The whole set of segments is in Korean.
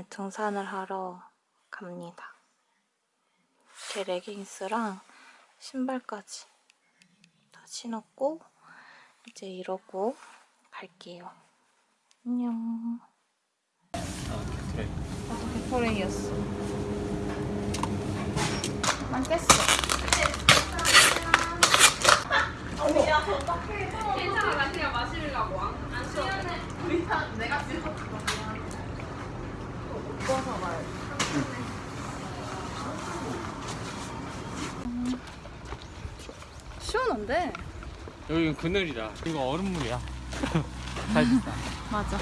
오늘 등산을 하러 갑니다. 제 레깅스랑 신발까지 다 신었고 이제 이러고 갈게요. 안녕. 나도 개토랭이었어. 난 깼어. 괜찮아, 나 그냥 마시려고. 안 시원해. 시 원한데? 여기는 그늘이라. 이거 얼음물이야. 잘 됐다. 맞아.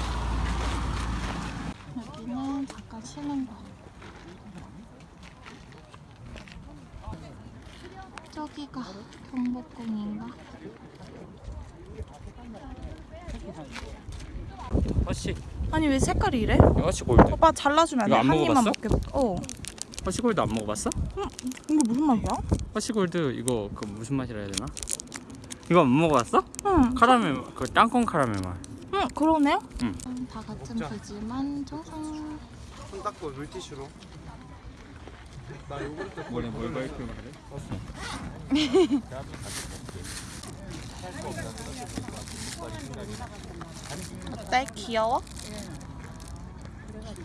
여기는 잠깐 쉬는 거. 저기가 경복궁인가? 허쉬. 아니 왜 색깔이 이래? 이거 허쉬 골드. 오빠 잘라주면 안 돼? 이거 안한 입만? 먹게. 어. 허쉬 골드 안 먹어봤어? 이게 무슨 맛이야? 허쉬 골드 이거 그 무슨 맛이라 해야 되나? 이거 안 먹어봤어? 응. 카라멜 그 땅콩 카라멜 맛. 응, 그러네요. 응. 다 같은 비지만 정상. 손 닦고 물티슈로 나 요구르트 원래 뭘 밝히는 그래? 어때? 귀여워?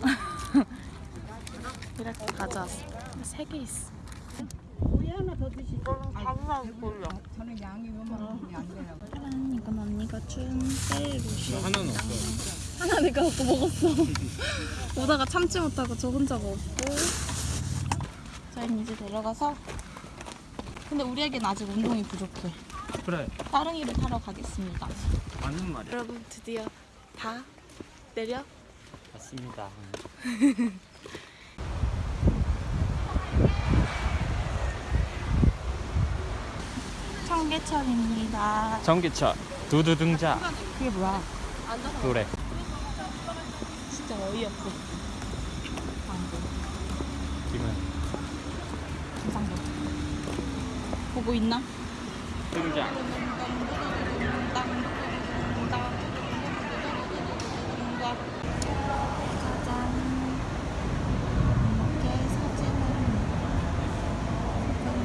이렇게 가져왔어. 세 개 있어. 저는 양이 요만큼이 안 돼요. 짜란, 이건 언니가 준 셀루시. 하나는 없어. 하나 내가 갖고 먹었어. 오다가 참지 못하고 저 혼자 먹고. 저희는 이제 내려가서. 근데 우리에겐 아직 운동이 부족해. 그래. 따릉이를 타러 가겠습니다. 맞는 말이야. 여러분 드디어 다 내려 맞습니다. 청계천입니다. 전기차 두두 등장 그게 뭐야? 노래. 진짜 어이없어. 기분. 감상도. 보고 있나?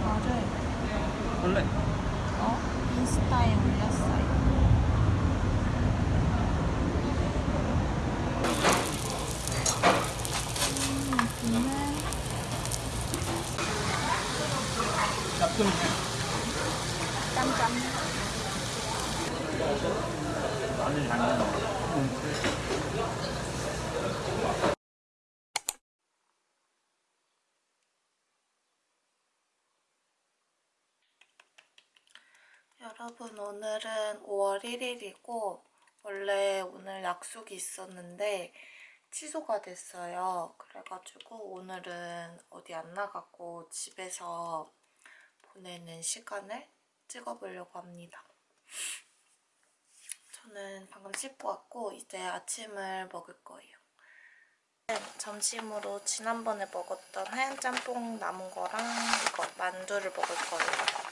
거를 원래 어? 인스타에 올렸어요. 음, 여기는 짬짬. 마늘 잘 먹어. 여러분 오늘은 5월 1일이고 원래 오늘 약속이 있었는데 취소가 됐어요. 그래가지고 오늘은 어디 안 나가고 집에서 보내는 시간을 찍어보려고 합니다. 저는 방금 씻고 왔고 이제 아침을 먹을 거예요. 점심으로 지난번에 먹었던 하얀 짬뽕 남은 거랑 이거 만두를 먹을 거예요.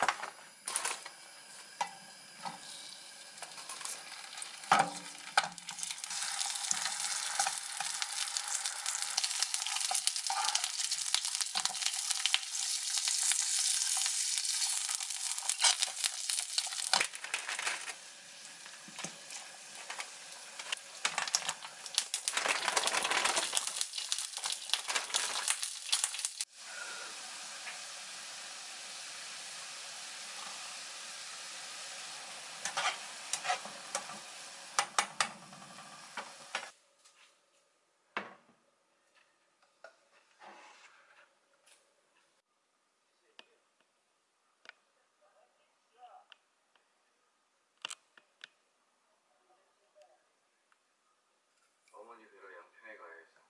어머니들을 양평에 가야겠어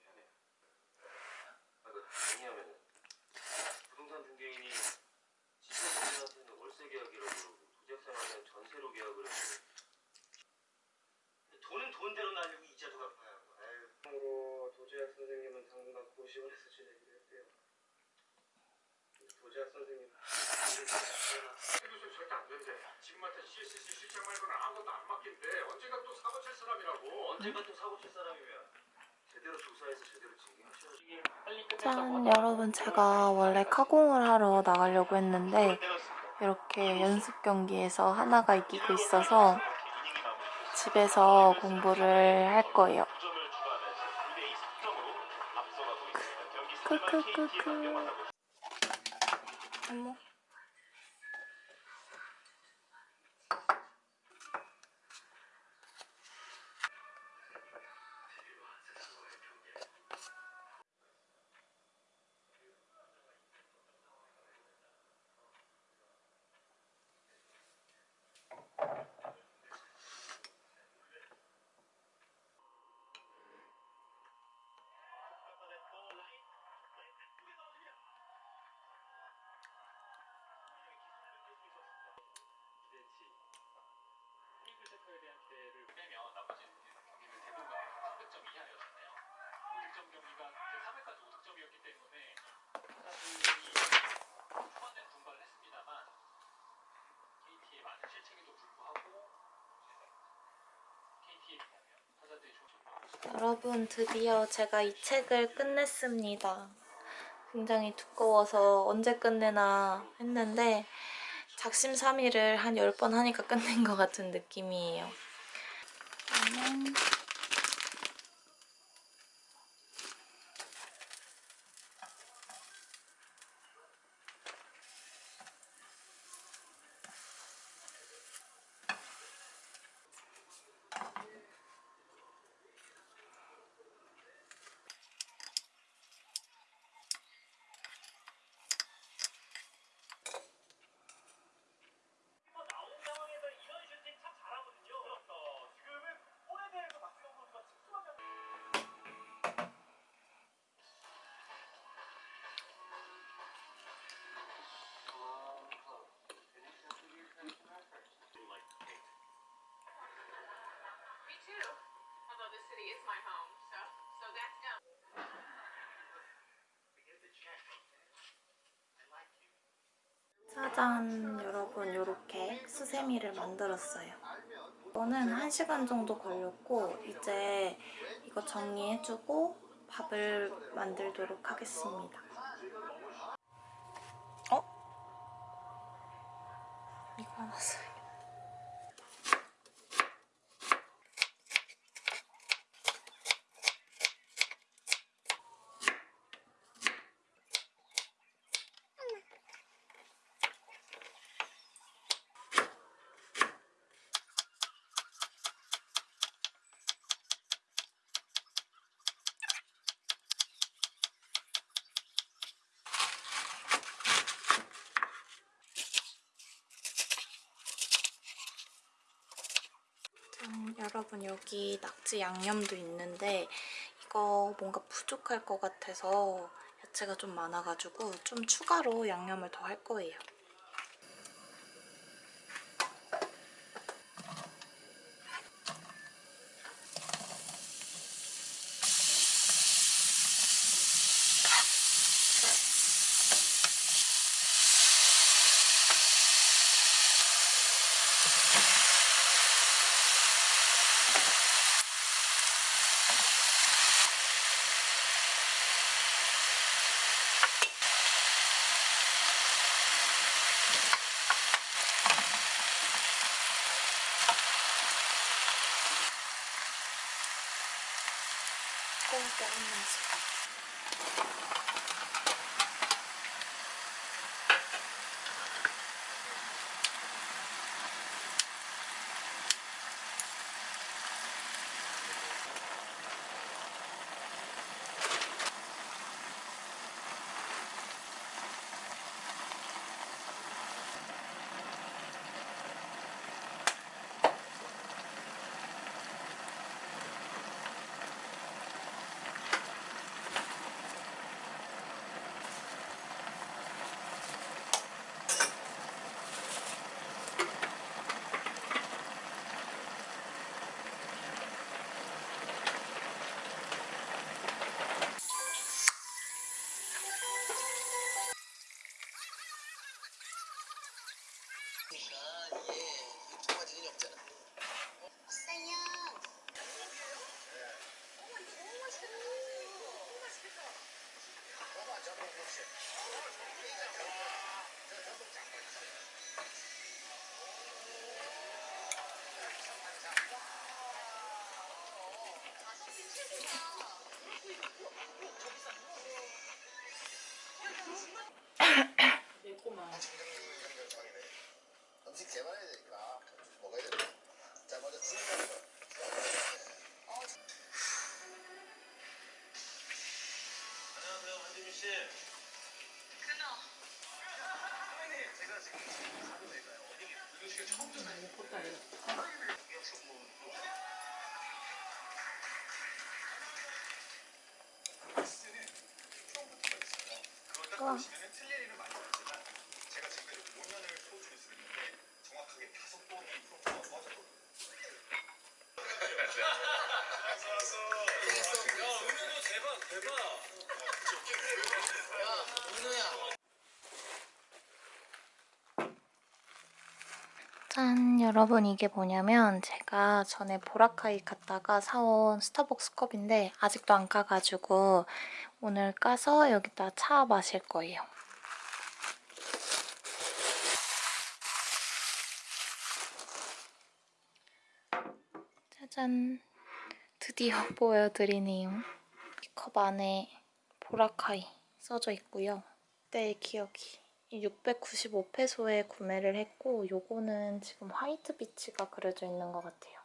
미안해요 아, 그, 왜냐면은 부동산 중개인이 집주인한테는 월세 계약이라고 그러고 도지학생한테는 전세로 계약을 했는데 돈은 돈대로 날리고 이자도 갚아야 하고 아유 참고로 도지학 선생님은 당분간 고시원에서 지내기로 했대요 도지학 선생님 일을 잘 하나 교수 절대 안 안 된대. 지금한테 CSC 실장 말고는 아무것도 안 맡긴대. 언젠가 또 사고 칠 사람이라고. 언젠가 또 사고 칠 사람이면 제대로 조사해서 제대로 징계하셔야지. 짠 여러분 제가 원래 카공을 하러 나가려고 했는데 이렇게 연습 경기에서 하나가 이기고 있어서 집에서 공부를 할 거예요. 크크크크 여러분 드디어 제가 이 책을 끝냈습니다. 굉장히 두꺼워서 언제 끝내나 했는데 작심삼일을 한 10번 하니까 끝낸 것 같은 느낌이에요. 안녕. 짜잔 여러분 이렇게 수세미를 만들었어요. 이거는 1시간 정도 걸렸고 이제 이거 정리해주고 밥을 만들도록 하겠습니다. 어? 이거 하나 써요. 짠, 여러분 여기 낙지 양념도 있는데 이거 뭔가 부족할 것 같아서 야채가 좀 많아가지고 좀 추가로 양념을 더 할 거예요. 뜨겁 음식 개발해야 되니까 먹어야 된다. 자 먼저 주문하 이거 지금 처음 듣는 그걸 딱 우와. 보시면은 틀릴 일은 많이 없지만 제가 지금까지 5년을 소주를 쓰는데 정확하게 다섯 번이 프로포가 빠졌거든요. 짠! 여러분 이게 뭐냐면 제가 전에 보라카이 갔다가 사온 스타벅스 컵인데 아직도 안 까가지고 오늘 까서 여기다 차 마실 거예요. 짜잔! 드디어 보여드리네요. 이 컵 안에 보라카이 써져 있고요. 그때의 기억이 695페소에 구매를 했고 요거는 지금 화이트 비치가 그려져 있는 것 같아요.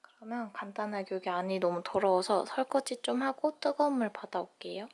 그러면 간단하게 여기 안이 너무 더러워서 설거지 좀 하고 뜨거운 물 받아올게요.